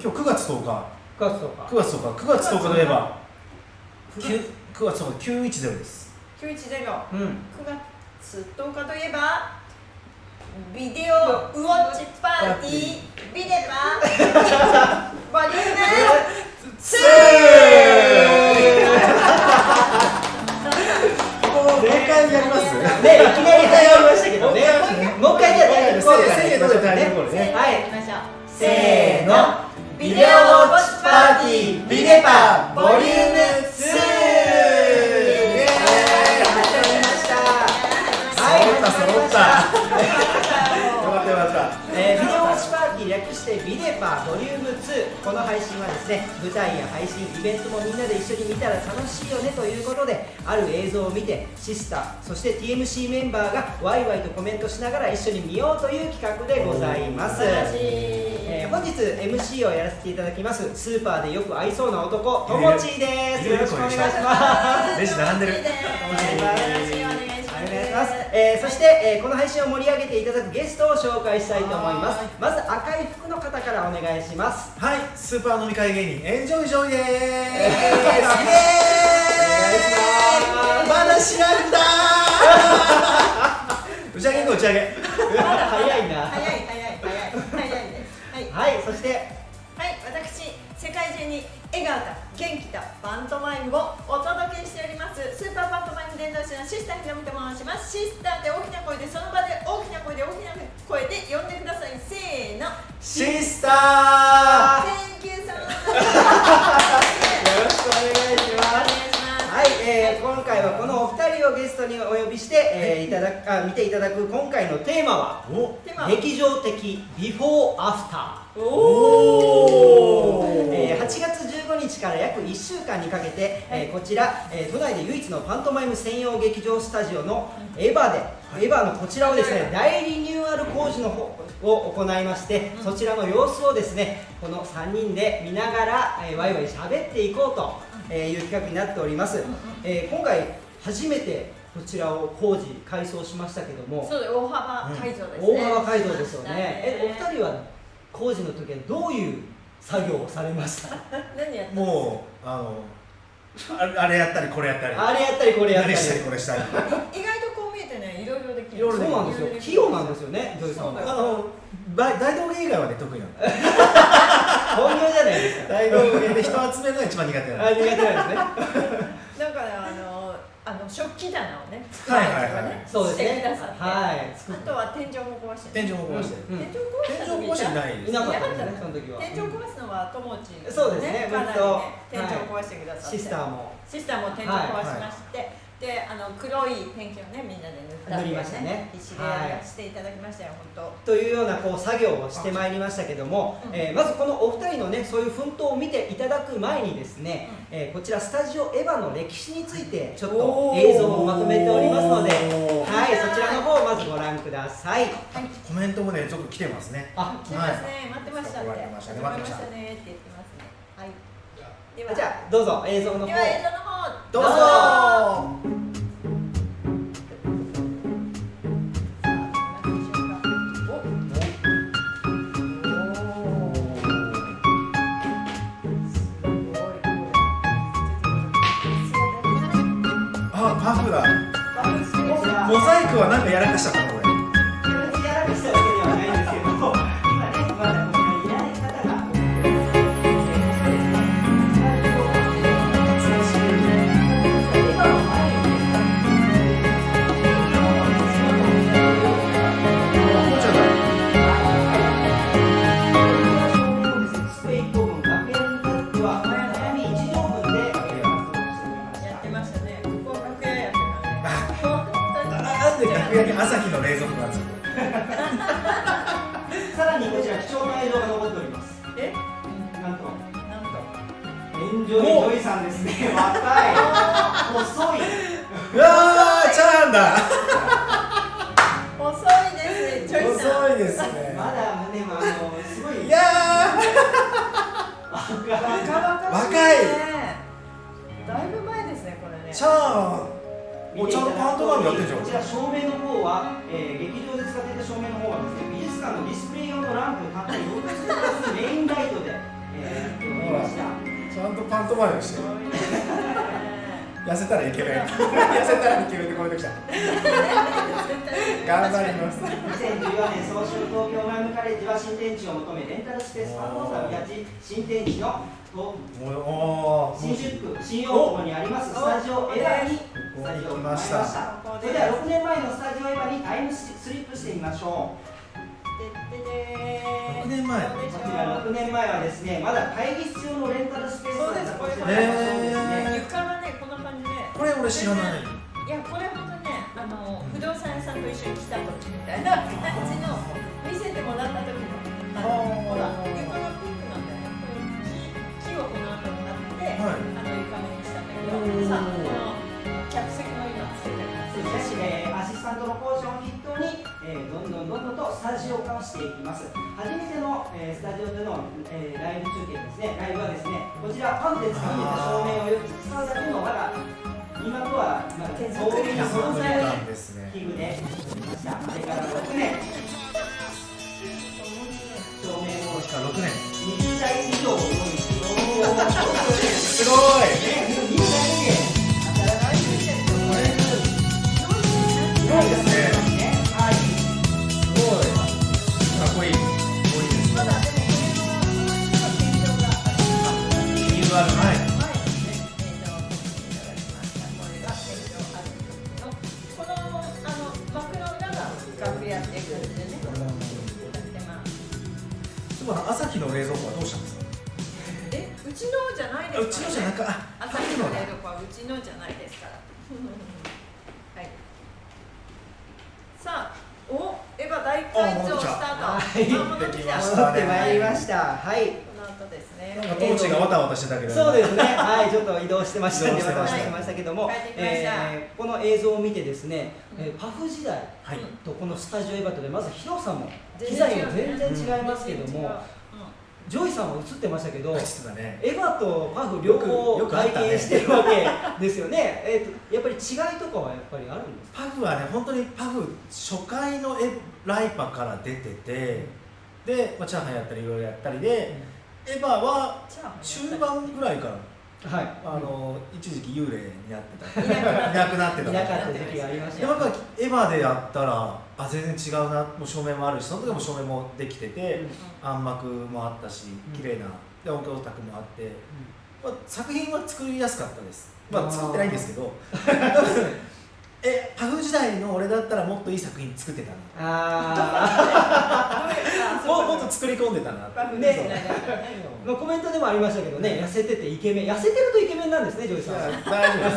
今日9月10日。9月とか9月10日。9月10日といえば。9 9月10日910です。九一ゼロ。うん。9月10日といえば。ビデオウォッチパーティー。ビデバボ リューム。せー。もうもう一回やります。ねいきなり始まりましたけどね。もう一回じゃあタイトルコールからせーのでタイトルコールね。はい。行きましょう。せーのビデオウォッチパーティービデパボリューム2イエーイ。始まりました。はい揃った揃ったよかったよかった。えー略してビデパボリューム2この配信はですね舞台や配信イベントもみんなで一緒に見たら楽しいよねということである映像を見てシスターそして TMC メンバーがワイワイとコメントしながら一緒に見ようという企画でございます。えー本日 MC をやらせていただきます。スーパーでよく合いそうな男ともちーです。よろしくお願いします。レジ並んでるえーそして、えーこの配信を盛り上げていただくゲストを紹介したいと思います。まず赤い服の方からお願いします。はい。スーパー飲み会芸人。エンジョイジョイでーすイ。エーイまだ知らんだー。打ち上げ打ち上げ。まだ早いな。早い早い早い早いですはいはいそして。はい、私、世界中に笑顔と元気とパントマイムをお届けしております伝道師のシスターひろみと申します。シスターで大きな声でその場で大きな声で大きな声で呼んでください。せーの。シスター。Thank you よろしくお願いします。はい、えー今回はこのをゲストにお呼びして、えーいただくあ見ていただく今回のテーマは劇場的ビフォーアフターおー。えー8月15日から約1週間にかけて、えーこちら、えー都内で唯一のパントマイム専用劇場スタジオのエヴァで、エヴァのこちらをですね大リニューアル工事の方を行いまして、そちらの様子をですねこの3人で見ながら、えー、ワイワイ喋っていこうとえーいう企画になっております、えー今回初めてこちらを工事改装しましたけども。そうです。大幅改造ですね、大幅改造ですよね。えお人二人は工事の時はどういう作業をされました？何やったもうあのあれやったりこれやったり。あれやったりこれやったり。何したりこれしたり。意外とこう見えてねい。ろいろできる。そうなんですよ。器用なんですよね土井さんは。そうだあの大大道芸以外はね得意なの 本業じゃないですか。大道芸で人集めるのが一番苦手なのあ苦手なんですねの食器棚をねはいはいはい。ねそうですね。はい。あとは天井も壊して天井も壊してうん。天井壊した天井壊してないです。いなかったですねその時は。天井壊すのは友達そうですね。かなり天井壊してくださって。シスターも。シスターも天井壊しまして、であの黒いペンキをねみんなで塗った塗りましたね。必死でやらせていただきましたよ、本というようなこう作業をしてまいりましたけども、うん。えーまずこのお二人のねそういう奮闘を見ていただく前にですね、えーこちらスタジオエヴァの歴史についてちょっと映像をまとめておりますのではいそちらの方をまずご覧ください。当はい。コメントもねちょっと来てますね。あ来てますね、待ってましたって待ってましたね。待ってましたねって言ってますね。はいではじゃあどうぞ映像の方。では映像の方どうぞ。あパフだモザイクはなんかやらかしたの？ンジョイジョイさんですね。若い。細い。うわーチャーンだ。細いですねちょいさん。遅いですね。まだ胸もあのすごい。いや若い若々しい若い。ねだいぶ前ですねこれね。ーチャーンもうちゃんとパントマイムやってんじゃん。こちら照明の方は、えー劇場で使っていた照明の方はですね美術館のディスプレイ用のランプたった4つプラスメインライトで、えントマイムして。すごいね痩せたらイケメン痩せたらイケメンってコメント来た頑張ります。2014年総集東京マイムカレッジは新天地を求めレンタルスペースパンコンサーやち新天地のとおお新宿区新大久保に。ありますスタジオエヴァにスタジオをここに来ました。それでは6年前のスタジオエヴァにタイムスリップしてみましょう6年前。こちら6年前はですねまだ会議室用のレンタルスペースそうですだったこれのそうです。ね床がねこんな感じで。これ俺知らない。いやこれ本当ねあの不動産屋さんと一緒に来た時みたいな 感じの見せてもらった時のあのほら床がピンクなんだよ。ね木木をこの後になって、はい。あの床目にしたんだけどさあこの客席の今つけてるやつそして、えーアシスタントの講師を筆頭に、えーどんどんどんどんとスタジオ化をしていきます。初めての、えースタジオでの、えーライブ中継ですね。ライブはですねこちらパンで作ってた照明を4つ使うだけのまだ今とはまだ手作りのそうそういうなんですね。器具で作りました。あれから6年。照明を確か6年。20台以上を用意してすごい。ね、してました？けども、えーこの映像を見てですね、えーパフ時代はいとこのスタジオエバトで、まず広さも、機材も全然違いますけども、ジョイさんは映ってましたけど、ね。エヴァとパフ両方体験してるわけ ですよね。えっとやっぱり違いとかはやっぱりあるんですか？パフはね本当にパフ初回のエライパから出ててで、まあ、チャーハンやったりいろいろやったりで、エヴァは中盤ぐらいからはい。あの一時期幽霊になってた。いなくなった。いなくなってたいなかった時期がありました。よ。でもやっぱエヴァでやったらあ全然違うな。もう照明もあるしその時も照明もできてて、暗幕もあったしうん。綺麗なで音響卓もあって、まあ、作品は作りやすかったです。まあ作ってないんですけど えパフ時代の俺だったらもっといい作品作ってたなあ もうもっと作り込んでたなパフねまあコメントでもありましたけどね、痩せててイケメン、痩せてるとイケメンなんですね、ジョイさん。は。大丈夫です。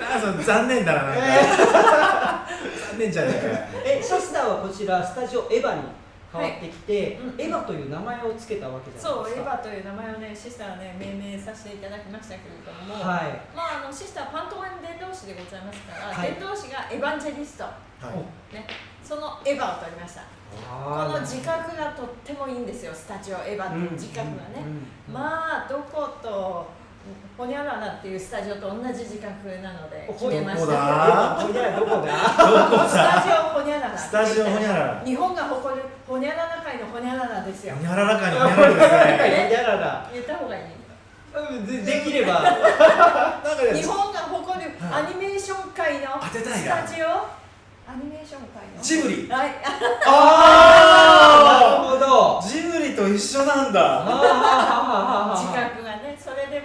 あそう残念だななんか、残念じゃねえかえ、シスターはこちらスタジオエヴァに？変わってきて、はいうんエヴァという名前を付けたわけじゃそう、エヴないですか。ァという名前をね、シスターはね、命名させていただきましたけれども、はい。まあ、あのシスターパントマイム伝道師でございますから、はい伝道師がエヴァンジェリスト、はいね、そのエヴァを取りました。こあの自覚がとってもいいんですよ、スタジオエヴァっていう自覚がね。うんまあ、どこと、ホニャララっていうスタジオと同じ自覚なので、決めましどこた。だほにゃらどこだ？どこスタジだオホニャララ。スタジオホニャララ日本が誇るホニャララ界のホニャララですよ。ホ。ニャララかにホニャララです ね。ほにゃらら。言った方がいい。うんでできれば。なんかね日本が誇るはい。アニメーション界の当てたいスなタジオ？アニメーション界の？ジブリ。はい。あー！なるほど。ジブリと一緒なんだ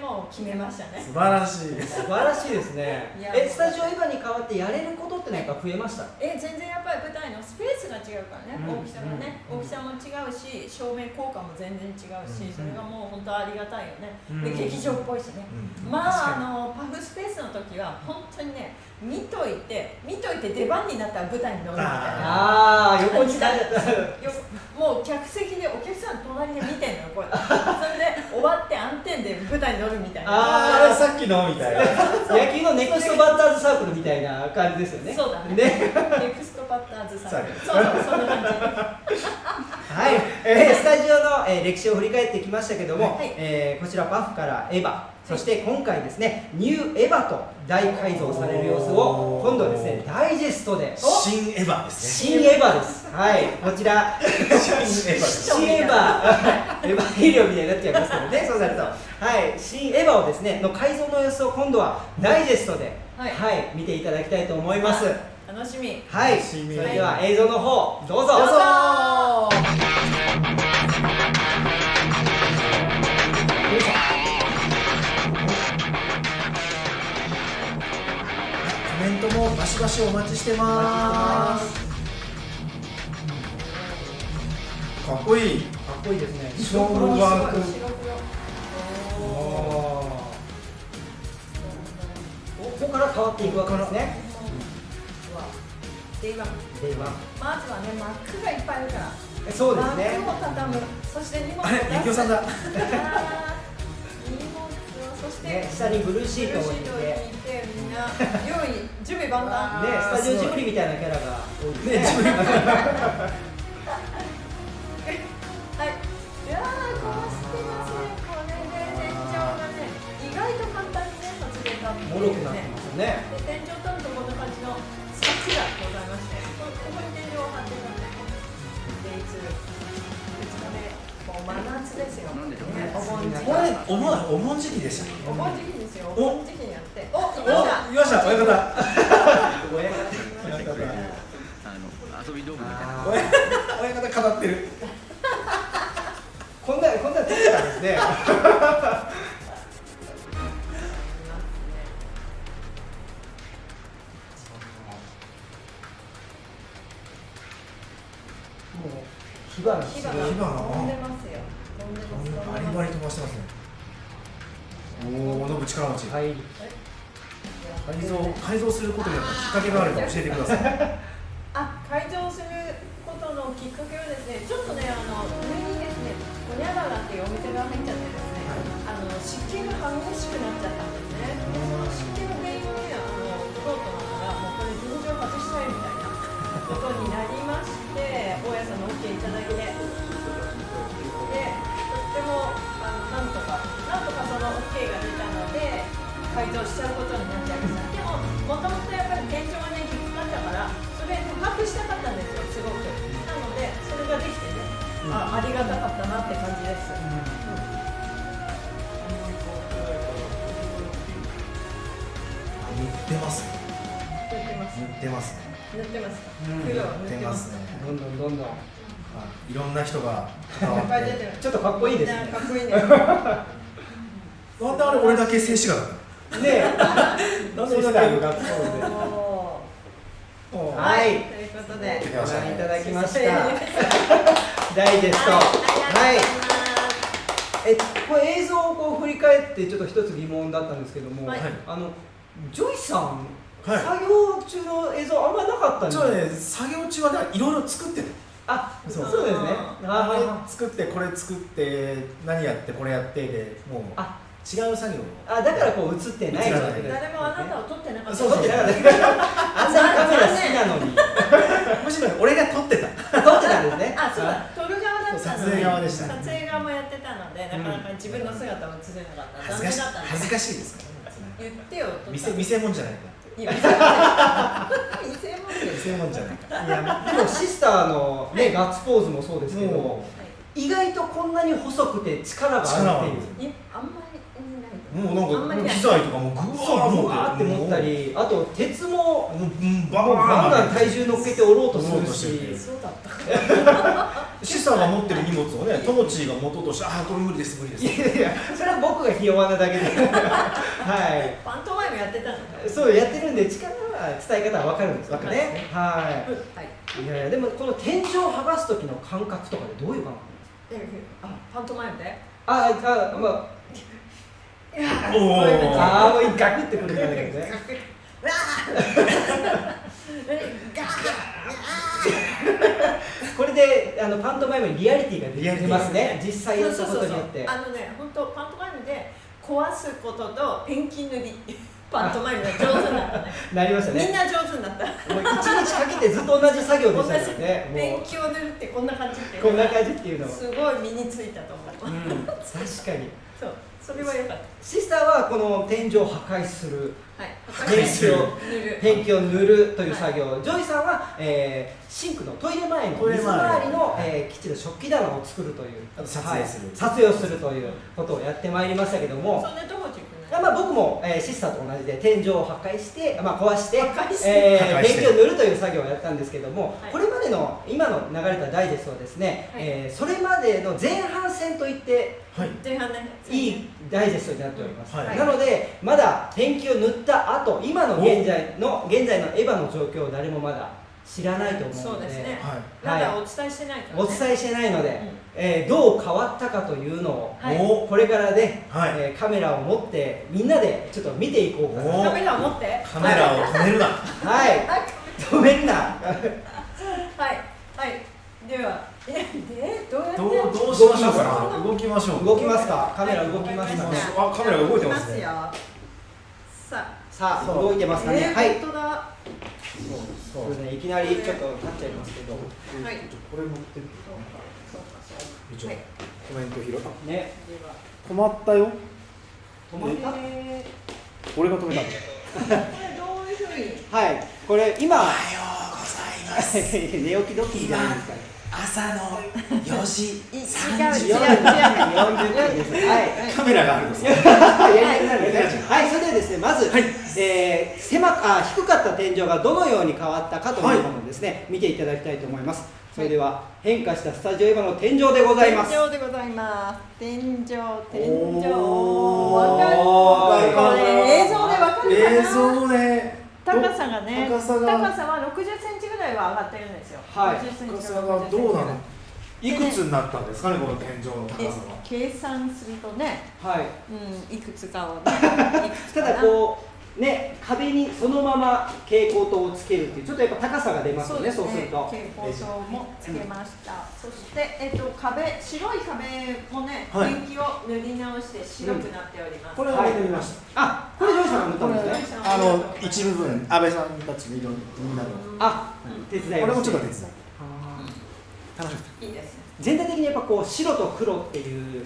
もう決めましたね。素晴らしい。素晴らしいですね。えスタジオエヴァに代わってやれることって何か増えました？え全然やっぱり舞台のスペースが違うからね、うん大きさがね、うん大きさも違うし照明効果も全然違うし、うんそれがもう本当ありがたいよね、うん。で劇場っぽいしね、うんまああのパフスペースの時は本当にね見といて見といて出番になったら舞台に乗るみたいな。ああ横になっよ もう客席でお客さん隣で見てんのよこうやってそれで終わって暗転で舞台に乗るみたいな。ああれさっきのみたいな。野球のネクストバッターズサークルみたいな感じですよね。そうだね。ね。ネクストバッターズさんそうそうそんな感はい、えースタジオの、えー歴史を振り返ってきましたけども、はい。えーこちらパフからエヴァそして今回ですねニューエヴァと大改造される様子を今度はですねダイジェストで。新エヴァですね。新エヴァです。はい。こちら。新エヴァです。新エヴァ。エヴァヘリオみたいになっちゃいますけどね。そうなるとはい。新エヴァをですねの改造の様子を今度はダイジェストでは、はい。い見ていただきたいと思います。楽しみ。はい。それでは映像の方どうぞ。どうぞバシバシお待ちしてます。かっこいい。かっこいいですね。勝負ワーク白黒おおー。ここから変わっていくわけですね。ーうわで今で今まずはねマックがいっぱいあるから。そうですね。マックを畳む。そして荷物をあれ出すゆきおさんだ して、ね下にブルーシートを置いてみんな用意準備万端。ねスタジオジブリみたいなキャラが多いですねはい。いやー、こうしてますね。これで天井がね、意外と簡単にね、外れたっていうもろくなってますよね。で、天井う真夏ですよ。ね、お盆時期。お盆お盆時期でしたお盆時期ですよ。おお盆時期にやって。お、いました。おいました親方 親方親方あの遊び道具みたいな。親 親方語ってる こんなこんな撮ってたんですね火花飛んでますよ。飛んでます。バリバリ飛ばしてますねおおノブ力持ち改造改造することによってきっかけがあるか教えてくださいあ、改造することのきっかけはですね、ちょっとね、あの上にですね、ホニャララっていうお店が入っちゃってですね、あの湿気が激しくなっちゃったんですね。でその湿気の原因をね、あの取ろうと思ったら、もうこれ全然外したいみたいなことになりまして、大家さんの OK いただいて、で、とってもあのなんとか、なんとかその OK が出たので、改造しちゃうことになっちゃいました。でも、もともとやっぱり天井がね、きつかったから、それ高くしたかったんですよ、すごく。なので、それができてね、あありがたかったなって感じです。塗ってますね塗ってます。塗ってますね塗ってますか？うん。黒を塗ってますね。どんどんどんどん。はい。いろんな人が。関わっいっぱい出てる。ちょっとかっこいいですね。かっこいいね。なんであれ俺だけ静止画だった。のねえ。なんで俺だけ学校でははい。い、ということで。ご覧いただきました。はい。ダイジェスト。あはい。えこれ映像をこう振り返ってちょっと一つ疑問だったんですけども、はい。あのジョイさん、はい。作業中の映像あんまなかったんでね作業中はねいろいろ作ってたあそう。そうですね。あれあ作ってこれ作って何やってこれやってでもうあ。違う作業あだからこう映ってない。誰もあなたを撮ってなかった。そう撮ってなかったあんなにカメラ好きなのに。むしろ俺が撮ってた。撮ってたんですね。あ、そうだ、撮る側だったの撮影側でした撮影側もやってたので、なかなか自分の姿を映せなかった。恥ずかしい残念だったんです。恥ずかしいですか言ってよ。見せ見せ物じゃないかいや見せ物見せ物見です。せ物じゃないか。いやでもシスターの、ねガッツポーズもそうですけども意外とこんなに細くて力があるっていうもうなんか機材とかもぐそうわーブワーって持ったりあと鉄もバンガン体重乗っけて折ろうとするとし。てるしそうだった。シスターが持ってる荷物をねトモチーが持とうとしてああこれ無理です無理です。いやいやそれは僕がひ弱なだけで。はい。パントマイムやってたの。そうやってるんで力は伝え方は分かるんですよわかるね。ははい。いいやいやでもこの天井を剥がす時の感覚とかでどういう感覚えあ、パントマイムで？ああまあいやおーそういうのああもうガクってくるんだけどねこれであのパントマイムにリアリティが出ますね。実際やったーそうそうそうそう。ことによってあのね、本当パントマイムで壊すこととペンキ塗り。パントマイムが上手になったね。なりましたね。みんな上手になった。もう一日かけてずっと同じ作業でしたよね。も勉強塗るってこんな感じってう。こんな感じっていうのはすごい身についたと思う、うん確かに。そうそれは良かっシスターはこの天井を破壊する。たはい。ペンキを塗る。ペンキを塗るという作業、ジョイさんは、えーシンクのトイレ前の水トイレ前。回りの、えーきっちり食器棚を作るという。あと撮影する。はい。撮影をするということをやってまいりましたけども、そんなとこまあ、僕も、えーシスターと同じで天井を破壊して、まあ、壊してして。えーンキを塗るという作業をやったんですけども、はい。これまでの今の流れたダイジェストはですね、はい。えーそれまでの前半戦といってはい。いいダイジェストになっております、はい。なのでまだペンキを塗った後今の現在の現在のエヴァの状況を誰もまだ知らないと思うので。そうですね。はい。まだお伝えしてないから、ね、お伝えしてないので、うん。えーどう変わったかというのを、はい。おこれからね、はい。えーカメラを持ってみんなでちょっと見ていこうかな。おカメラを持って。カメラを止めるな。はい。はい止めるな。はい。はい。ではえでどうやってどうどうしましょうかな？動きましょう。動きますか？カメラ動きますかね。あカメラが動いてますね。よ。ささあそう動いてますかあ、ね、はい。本当だそうそう。ですねい。きなりちょっと立っちゃいますけどはい。これ持ってる一応。はいコメント拾ったね。止まったよ。止まった？え？俺が止めたの。ー、これどういうふうに？はい。これ今。おはようございます。寝起きドッキリじゃないですかね朝の4時違う30違う分40分ですはいカメラがあるんですはい、それではですね、まず、はいえー狭くあ低かった天井がどのように変わったかというものをですね、見ていただきたいと思います。それでは変化したスタジオエヴァの天井でございます。天井でございます天井天井わかるこれ映像でわかるかな映像で高さがね高さは60センらいは上がってるんですよ。はい。60センチ高さがどうなの？でいくつになったんですかねこの天井の高えさは？計算するとね。はい。うんいくつかをね ただこうね壁にそのまま蛍光灯をつけるっていうちょっとやっぱ高さが出ますよね。そうすると。蛍光灯もつけました、そして、えっと、壁白い壁もね、はい。ペンキを塗り直して白くなっております、これを見てみましたあ、これジョイさんが塗ったんですね。あの一部分安倍さんたちの色みんなのあ、手伝いこれもちょっと手伝い。楽しみいいですね全体的にやっぱこう白と黒っていう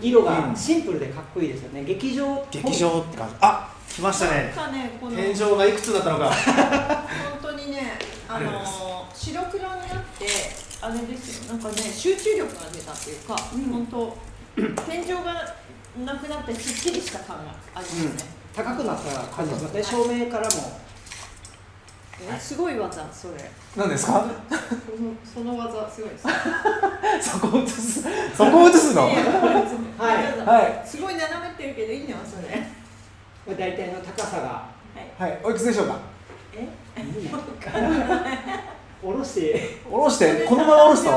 色がシンプルでかっこいいですよね。劇場劇場って感じ。あ来ましたね。ね天井がいくつだったのか。本当にねあの白黒になってあれですよ。なんかね集中力が出たっていうか、本当天井がなくなってすっきりした感がありますね、高くなった感じですね。照明からも。えすごい技それ。何ですか？その技すごいです。そこ映すそこ映すの？はい。はい。すごい斜めってるけどいいのそれ。まあ大体の高さが。はい。おいくつでしょうか？え？下ろして。下ろして。このまま下ろすと？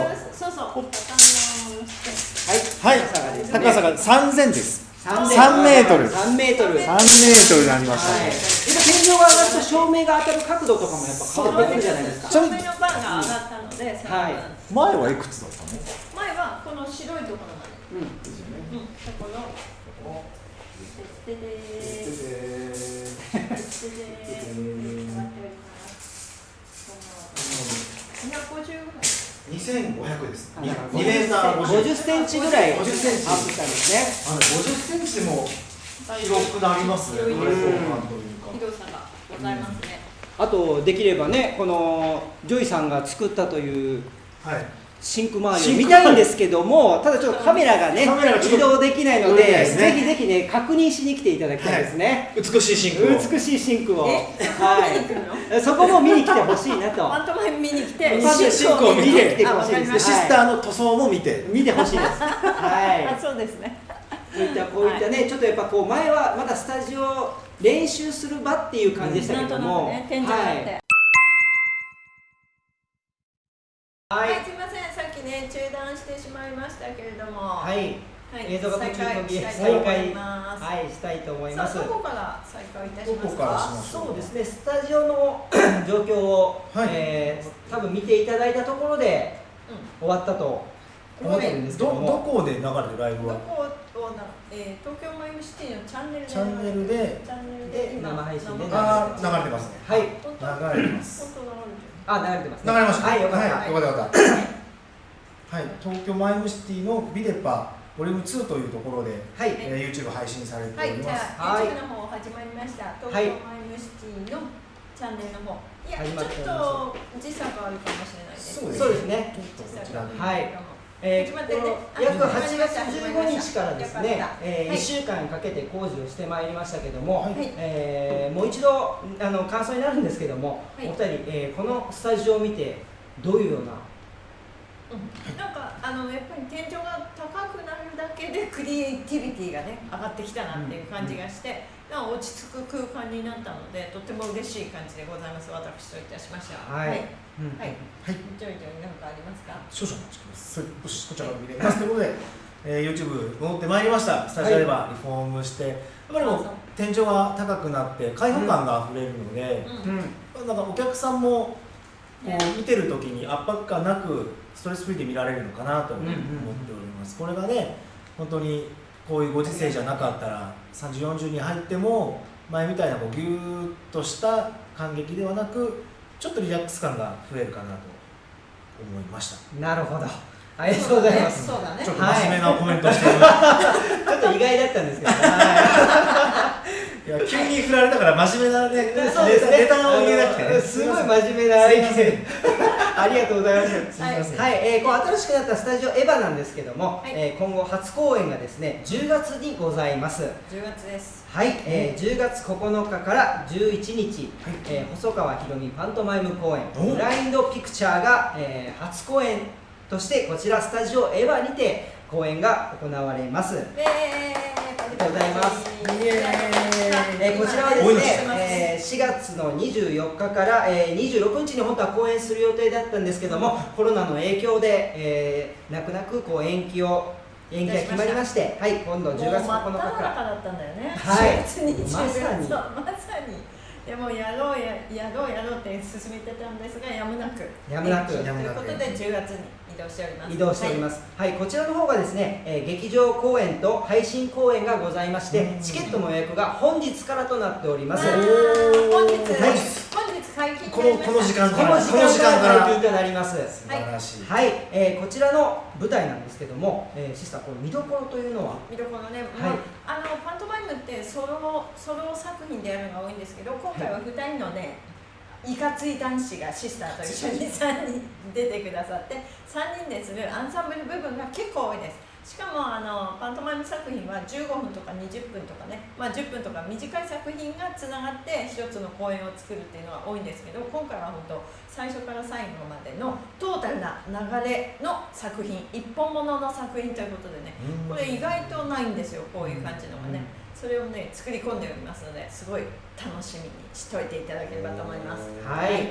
そうそう。ほっ下ろしてはい。はい高さがですね高さが3000です。3 3メートル。3メートル。3メートルになりました。はい、ね天井が上がると照明が当たる角度とかもやっぱ変わってくるじゃないですか。照明のバーが上がったので、はい。前はいくつだったの？前はこの白いところまで。うん。うん、そこの。でででででで250ぐらい。2500ですあ2のメーター50 50センチぐらい。アッ50プセンチ。したんですね。あの50センチでも広くなりますね。広いです開放感というか広さがございますね。あとできればねこのジョイさんが作ったというはいシンク周りを見たいんですけどもただちょっとカメラがね移動できないの動でね。ぜひぜひね確認しに来ていただきたいですね、美しいシンクを。美しいシンクを。え？はい。そこも見に来てほしいなと。パントマイム見に来て、シンクを見て見てほしいですシスターの塗装も見て。見てほしいです。はい。あ、そうですね。そういったこういったね、ちょっとやっぱこう前はまだスタジオ練習する場っていう感じでしたなんとなくけども、ね、天井があっはいしてしまいましたけれども。はい、はい、映像が途中途切れ再再開。はい、したいと思います。さあ、どこから再開いたしますか？どこからします？そうですね、スタジオの 状況を、はい。えー多分見ていただいたところでう終わったと思ってるんですけどどども、こで流れるライん、ブは？どこをな、えー、東京マイムシティのチャンネルで。チャンネルで。チャンネルで生配信で流れてますね。はい。流れてます。あ流れてます、流れました。はいよかった、はい、よかった。よかった はい。東京マイムシティのビデパボリューム2というところで、はい。えー、YouTube 配信されておはい、ります、じゃあ、はい。YouTube の方始まりました。東はい。京マイムシティのチャンネルの方。いや、ちょっと時差があるかもしれないです。そうそうですね。ちょっとこちらではいえーねこのあ約8始まりました。月15日からですねえーはい。1週間かけて工事をしてまいりましたけども、はい。えーもう一度あの感想になるんですけども、はい。お二人、えーこのスタジオを見てどういうようなうん。なんかあのやっぱり天井が高くなるだけでクリエイティビティがね上がってきたなっていう感じがして、なんか落ち着く空間になったのでとても嬉しい感じでございます。私といたしましては。はい。はい、うん。はい。はい。ジョイジョイなんかありますか？少々お待ちください。よしこちらから見れますということで、えー、YouTube 戻ってまいりました。スタジオではリフォームして、やっぱりもう天井が高くなって開放感があふれるので、うんうん。なんかお客さんもこねう見てる時に圧迫感なくストレスフリーで見られるのかなと思っております、これがね本当にこういうご時世じゃなかったら3040に入っても前みたいなこうギューッとした感激ではなくちょっとリラックス感が増えるかなと思いました。なるほど。ありがとうございます。そうだね。ちょっとはい真面目なコメントしてる、い、ちょっと意外だったんですけど、はや 急に振られたから真面目なねい、そうですね。ネタを言えなくてあねのすごい真面目なありがとうございます。すみません、はい、えーこう新しくなったスタジオエヴァなんですけども、はい。えー今後初公演がですね10月にございます。10月です。はい、えー10月9日から11日、はい。えー細川ひろみパントマイム公演。おブラインドピクチャーが、えー初公演としてこちらスタジオエヴァにて公演が行われます。ありがとうございます。えーこちらはですね、えー4月の24日から、えー26日に本当は公演する予定だったんですけども、コロナの影響で、えー泣く泣くこう延期を延期が決まりまして、はい、今度10月9日から。中だったんだよね。はい。4月20日まさに。まさに。でもやろうややろうやろうって進めてたんですがやむなく。やむなく。ということで10月に。移動しております。移動しております、はい。こちらの方がですね、えー劇場公演と配信公演がございましてうん。チケットの予約が本日からとなっております。本日、はい。本日解禁このこの時間この時間から。解禁となります。素晴らしい、はい、えーこちらの舞台なんですけども、えーシスターこの見どころというのは？見どころね、はい。まあ、あのパントマイムってソロソロ作品でやるのが多いんですけど今回は2人のね、いかつい男子がシスターと一緒に3人出てくださって3人でするアンサンブル部分が結構多いです。しかもあのパントマイム作品は15分とか20分とかね、まあ、10分とか短い作品がつながって一つの公演を作るっていうのは多いんですけど今回は本当最初から最後までのトータルな流れの作品一本物の作品ということでね。これ意外とないんですよこういう感じのがね、それをね作り込んでおりますのですごい楽しみにしといていただければと思います。はい。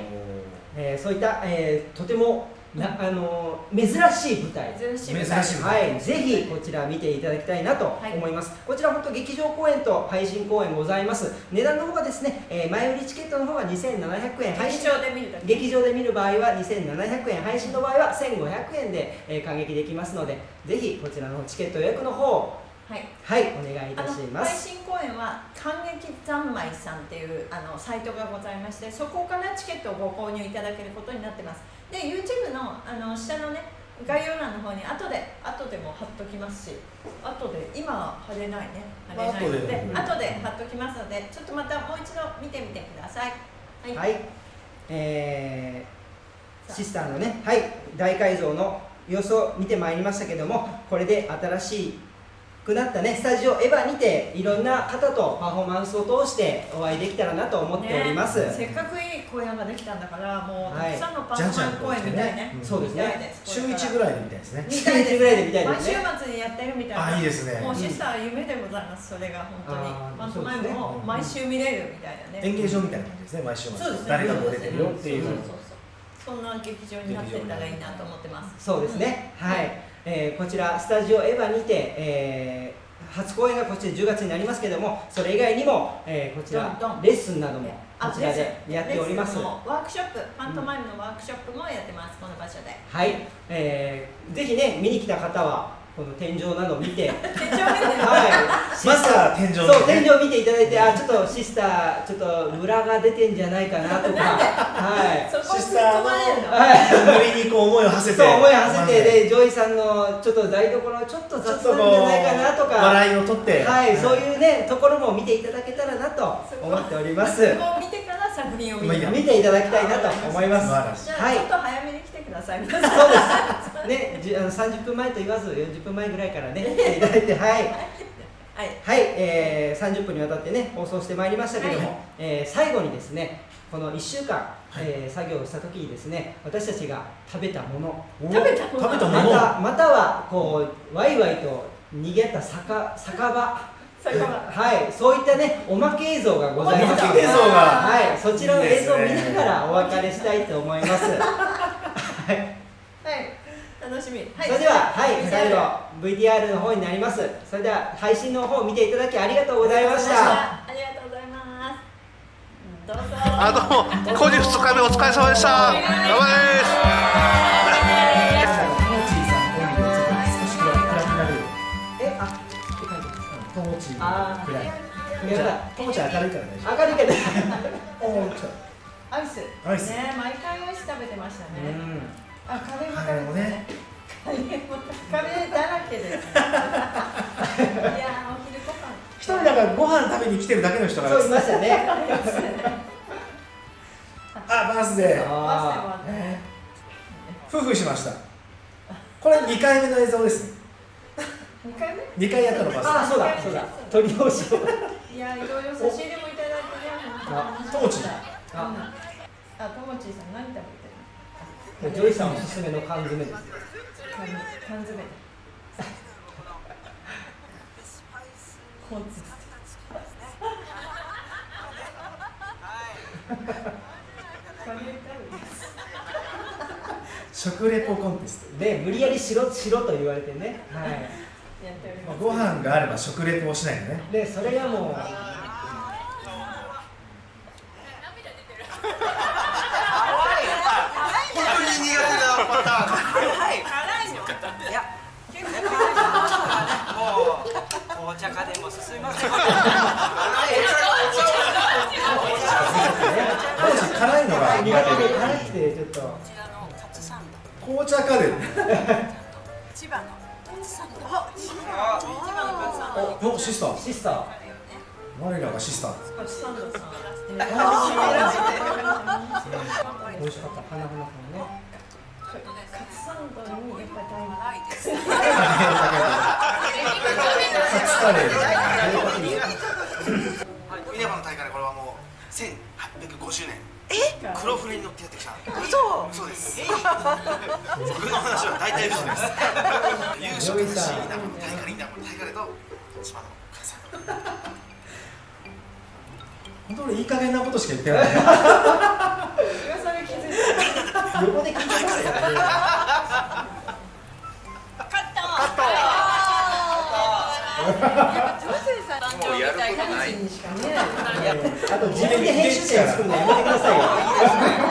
えーそういった、えーとてもな、あのー珍しい舞台。珍しい珍しいはい、ぜひこちら見ていただきたいなと思います、こちら本当劇場公演と配信公演ございます。値段の方がですね、えー前売りチケットの方が2700円。配劇信場で見る劇場で見る場合は2700円。配信の場合は1500円で、えー感激できますのでぜひこちらのチケット予約の方をはい。はいお願いいたしま配す信公演は感激三昧さんっていうあのサイトがございましてそこからチケットをご購入いただけることになってます。で YouTube のあの下のね概要欄の方に後で後でも貼っときますし後で今は貼れないね。貼れないので、まあ後で貼っときますのでちょっとまたもう一度見てみてください。はい、はい、えーシスターのね、はい、大改造の様子を見てまいりましたけども、これで新しくなったね、スタジオエヴァにて、いろんな方とパフォーマンスを通してお会いできたらなと思っております。ねせっかくいい公演ができたんだからもうたはいくさんのパートナー公演みたいね。うんそうですね。週1ぐらいで見たいですね。週一ぐらいで見たいですね。末にやってるみたいな。あいいですね。もうシスター夢でございますそれが本当に。パントマイムそうですね。も毎週見れるみたいなね。演芸場みたいな感じですね毎週末。そうですね。誰がこう出てるよっていう。そうそうそうそんな劇場になってったらいいなと思ってます。そうですね、はい、えーこちらスタジオエヴァにて、えー初公演がこちら10月になりますけども、それ以外にも、えーこちらレッスンなどもあこちらでやっております。ワークショップパントマイムのワークショップもやってますこの場所で。はい、えーぜひね見に来た方はこの天井などを見て。天井見て。シまずは天井そう天井見ていただいてあちょっとシスターちょっとムラが出てんじゃないかなとか。はい。シスターの込まれるの。はい。ノリにこう思いを馳せて。そう思い馳せてでジョイさんのちょっと台所ちょっと雑なんじゃないかなとか。笑いを取ってはい、そういうねところも見ていただけたらなと思っております。そこを見てから作品を見ていただきたいなと思います。はい。ちょっと早めに来てくださいそうですねじあの30分前と言わず40分前ぐらいからね来て いただいてはい。はい。はい、えー、30分にわたってね放送してまいりましたけども、はい。えー最後にですねこの1週間、えー作業をした時にですね私たちが食べたもの。お食べたもの。またまたはこうワイワイと逃げた酒酒場。ははい、そういったね、おまけ映像がございます。映像が。はい、そちらの映像を見ながらお別れしたいと思います。はい、はい楽しみ、はい、それでは、はい、最後 VTR の方になります。それでは配信の方を見ていただきありがとうございました。ありがとうございます。どうぞあどうも工事2日目お疲れ様でした。頑張れですや明るいから大丈明るいけど。夫おー来たアイスアイスね毎回アイス食べてましたうね、ん。あカレーもね。カレーもカレーだらけです。いやーお昼ご飯。一人だからご飯食べに来てるだけの人がそういましたね。あバースデー。夫婦しました。これ2回目の映像です。ね二回目？2回やったのーバあー、そうだ、そうだ。取り直しを。いやいろいろ差し入れもいただいてねあともさん何食べジョイさんおすすめの缶詰ですよ。缶缶詰食レポコンテストで、無理やりしろ、しろと言われてね。はい。やっておりまご飯があれば食レポをしないとねで、それがもう。本当に苦手なパターンいや、結構辛いのもう紅茶家電も進みません。当時辛いのが苦手で辛くてちょっとこちらのカツサンド、紅茶家電千葉のカツサンド。千葉のカツサンド。おシスターシスター我らがシスターカツサンドさん美味しかった花々さんねンドにやっぱり大ないです。カツカレーミネバの大会でこれはもう1850年え黒船に乗ってやってきた嘘。そうです僕の話は大体嘘です優勝楽しいいな大会いいな大会だと千葉のカツサンド本当にいい加減なことしか言ってない。噂で気づいた横で聞いてますからねもうやることなあと自分で編集点作るのやめてくださいよ